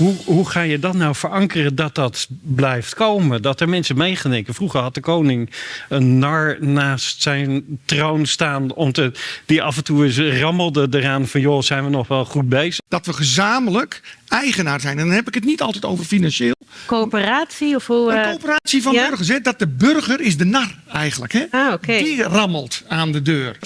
hoe, hoe ga je dat nou verankeren dat dat blijft komen? Dat er mensen meegeneken. Vroeger had de koning een nar naast zijn troon staan. Om te, die af en toe eens rammelde eraan van... joh, zijn we nog wel goed bezig? Dat we gezamenlijk eigenaar zijn. En dan heb ik het niet altijd over financieel. Coöperatie of hoe... Een eh, coöperatie van burgers. Hè? Dat de burger is de nar eigenlijk. Hè? Ah. Die rammelt aan de deur.